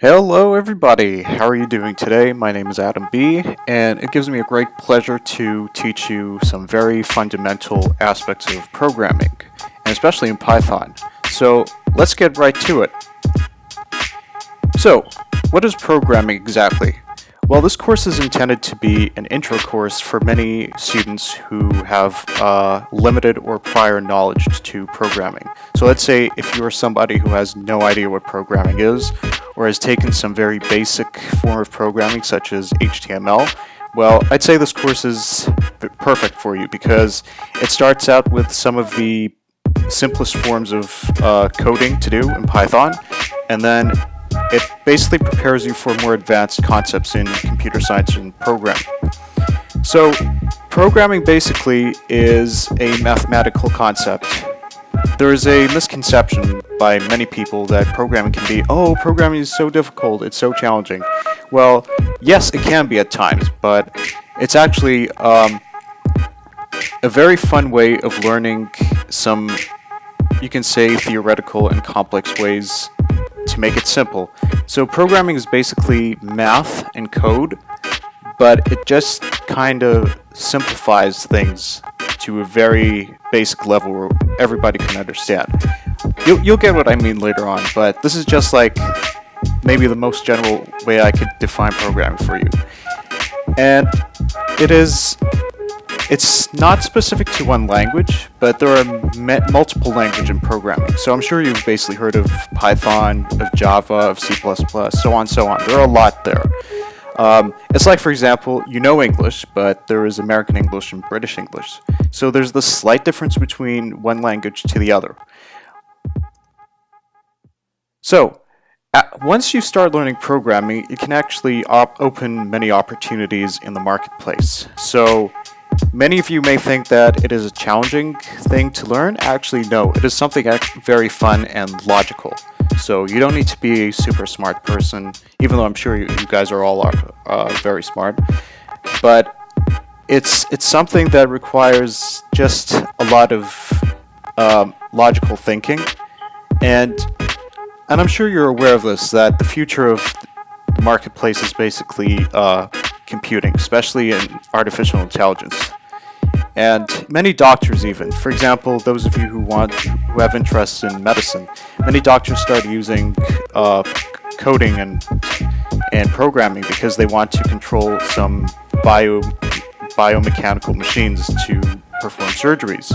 Hello everybody, how are you doing today? My name is Adam B and it gives me a great pleasure to teach you some very fundamental aspects of programming, and especially in Python. So let's get right to it. So, what is programming exactly? Well, this course is intended to be an intro course for many students who have uh, limited or prior knowledge to programming. So let's say if you are somebody who has no idea what programming is, or has taken some very basic form of programming such as HTML, well, I'd say this course is perfect for you because it starts out with some of the simplest forms of uh, coding to do in Python, and then it basically prepares you for more advanced concepts in computer science and programming. So, programming basically is a mathematical concept. There is a misconception by many people that programming can be, oh, programming is so difficult, it's so challenging. Well, yes, it can be at times, but it's actually um, a very fun way of learning some, you can say, theoretical and complex ways to make it simple. So programming is basically math and code, but it just kind of simplifies things to a very basic level where everybody can understand. You'll, you'll get what I mean later on, but this is just like maybe the most general way I could define programming for you. And it is it's not specific to one language, but there are multiple language in programming. So I'm sure you've basically heard of Python, of Java, of C++, so on, so on. There are a lot there. Um, it's like, for example, you know English, but there is American English and British English. So there's the slight difference between one language to the other. So, once you start learning programming, it can actually open many opportunities in the marketplace. So, Many of you may think that it is a challenging thing to learn. Actually, no, it is something very fun and logical. So you don't need to be a super smart person, even though I'm sure you, you guys are all uh, very smart. But it's it's something that requires just a lot of um, logical thinking, and and I'm sure you're aware of this that the future of the marketplace is basically uh, computing, especially in artificial intelligence. And many doctors even, for example, those of you who want, who have interests in medicine, many doctors start using uh, coding and and programming because they want to control some bio biomechanical machines to perform surgeries.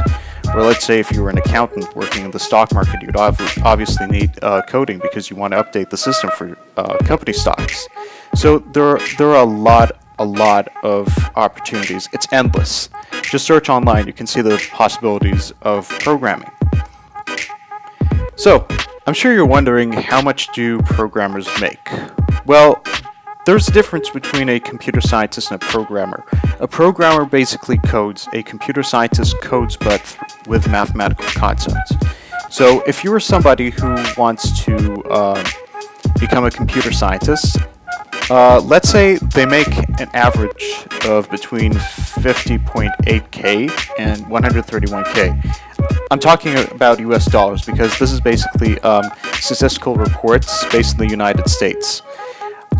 Or let's say if you were an accountant working in the stock market, you'd obviously need uh, coding because you want to update the system for uh, company stocks. So there are, there are a lot a lot of opportunities. It's endless. Just search online, you can see the possibilities of programming. So, I'm sure you're wondering how much do programmers make? Well, there's a difference between a computer scientist and a programmer. A programmer basically codes, a computer scientist codes but with mathematical concepts. So if you are somebody who wants to uh, become a computer scientist, uh, let's say they make an average of between 50.8k and 131k. I'm talking about US dollars because this is basically um, statistical reports based in the United States.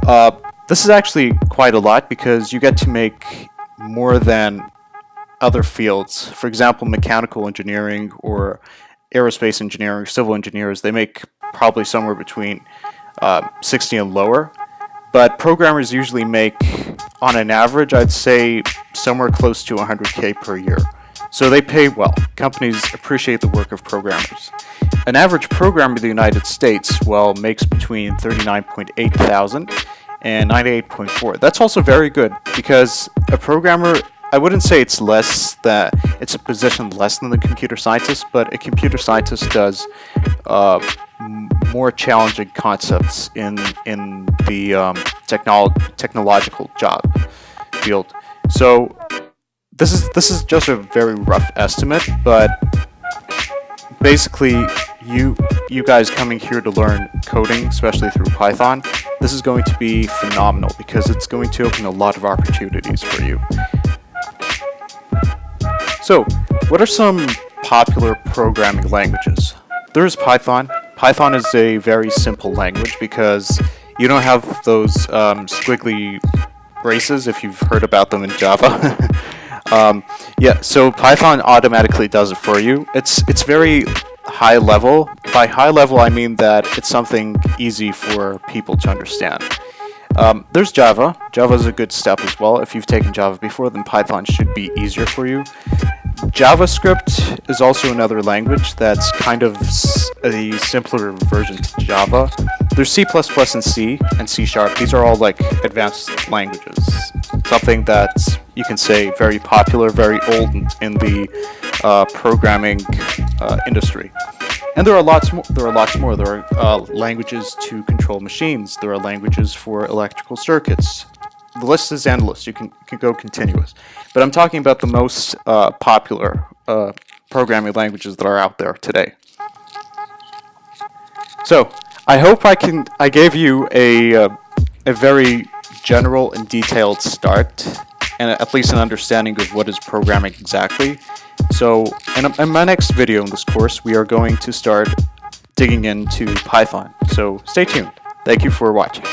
Uh, this is actually quite a lot because you get to make more than other fields. For example, mechanical engineering or aerospace engineering, civil engineers, they make probably somewhere between uh, 60 and lower. But programmers usually make, on an average, I'd say somewhere close to 100k per year. So they pay well. Companies appreciate the work of programmers. An average programmer in the United States, well, makes between 39.8 thousand and 98.4. That's also very good because a programmer, I wouldn't say it's less that it's a position less than the computer scientist, but a computer scientist does uh, more challenging concepts in in the um, technolo technological job field. So this is this is just a very rough estimate, but basically you you guys coming here to learn coding, especially through Python, this is going to be phenomenal because it's going to open a lot of opportunities for you. So, what are some popular programming languages? There's Python, Python is a very simple language because You don't have those um, squiggly braces if you've heard about them in Java. um, yeah, so Python automatically does it for you. It's it's very high level. By high level, I mean that it's something easy for people to understand. Um, there's Java. Java is a good step as well. If you've taken Java before, then Python should be easier for you. JavaScript is also another language that's kind of a simpler version to Java. There's C++ and C and C Sharp. These are all like advanced languages. Something that you can say very popular, very old in the uh, programming uh, industry. And there are lots more. There are lots more. There are uh, languages to control machines. There are languages for electrical circuits. The list is endless. You can, can go continuous. But I'm talking about the most uh, popular uh, programming languages that are out there today. So I hope I can. I gave you a uh, a very general and detailed start, and at least an understanding of what is programming exactly. So in, in my next video in this course, we are going to start digging into Python. So stay tuned. Thank you for watching.